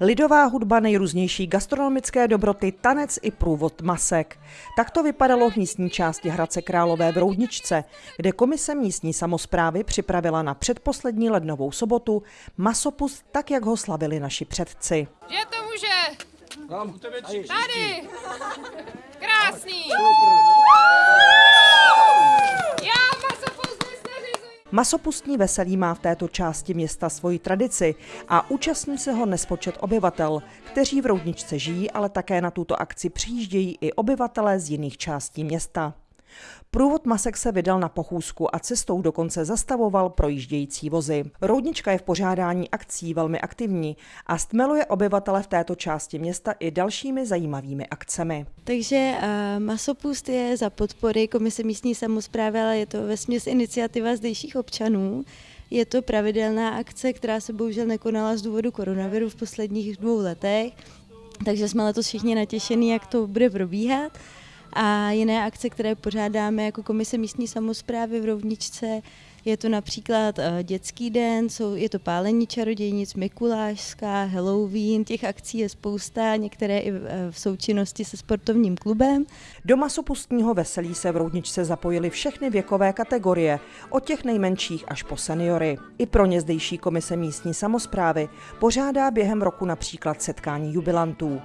Lidová hudba, nejrůznější gastronomické dobroty, tanec i průvod masek. Tak to vypadalo v místní části Hradce Králové v Roudničce, kde komise místní samozprávy připravila na předposlední lednovou sobotu masopust tak, jak ho slavili naši předci. Že to může? Tady! Krásný! Masopustní veselí má v této části města svoji tradici a účastní se ho nespočet obyvatel, kteří v Roudničce žijí, ale také na tuto akci přijíždějí i obyvatelé z jiných částí města. Průvod Masek se vydal na pochůzku a cestou dokonce zastavoval projíždějící vozy. Roudnička je v pořádání akcí velmi aktivní a stmeluje obyvatele v této části města i dalšími zajímavými akcemi. Takže uh, Masopust je za podpory Komise místní samozprávy, ale je to ve směs iniciativa zdejších občanů. Je to pravidelná akce, která se bohužel nekonala z důvodu koronaviru v posledních dvou letech, takže jsme letos všichni natěšení, jak to bude probíhat a jiné akce, které pořádáme jako Komise místní samozprávy v Rovničce. Je to například uh, dětský den, jsou, je to pálení čarodějnic, Mikulášská, Halloween, těch akcí je spousta, některé i v, v součinnosti se sportovním klubem. Do masopustního veselí se v Roudničce zapojily všechny věkové kategorie, od těch nejmenších až po seniory. I pro ně zdejší komise místní samozprávy pořádá během roku například setkání jubilantů.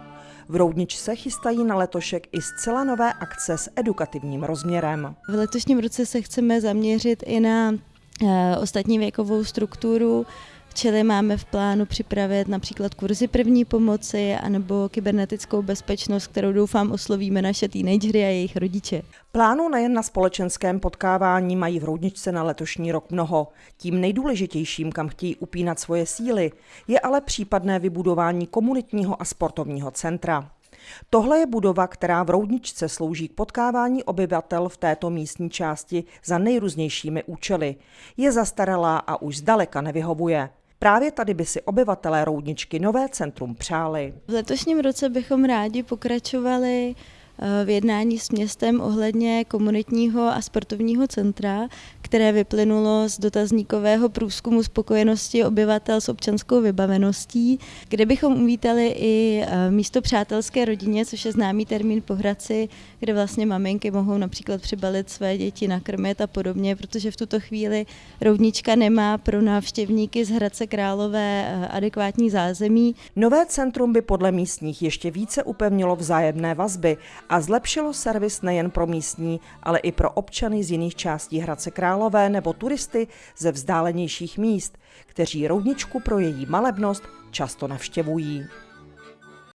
V Roudničce chystají na letošek i zcela nové akce s edukativním rozměrem. V letošním roce se chceme zaměřit i na e, ostatní věkovou strukturu, Čili máme v plánu připravit například kurzy první pomoci anebo kybernetickou bezpečnost, kterou doufám oslovíme naše teenagery a jejich rodiče. Plánů nejen na společenském potkávání mají v Roudničce na letošní rok mnoho. Tím nejdůležitějším, kam chtějí upínat svoje síly, je ale případné vybudování komunitního a sportovního centra. Tohle je budova, která v Roudničce slouží k potkávání obyvatel v této místní části za nejrůznějšími účely. Je zastaralá a už zdaleka nevyhovuje. Právě tady by si obyvatelé Roudničky nové centrum přáli. V letošním roce bychom rádi pokračovali v jednání s městem ohledně komunitního a sportovního centra, které vyplynulo z dotazníkového průzkumu spokojenosti obyvatel s občanskou vybaveností, kde bychom uvítali i eh, místo přátelské rodině, což je známý termín po Hradci, kde vlastně maminky mohou například přibalit své děti, nakrmit a podobně, protože v tuto chvíli rovnička nemá pro návštěvníky z Hradce Králové eh, adekvátní zázemí. Nové centrum by podle místních ještě více upevnilo vzájemné vazby a zlepšilo servis nejen pro místní, ale i pro občany z jiných částí Hradce Králové nebo turisty ze vzdálenějších míst, kteří roudničku pro její malebnost často navštěvují.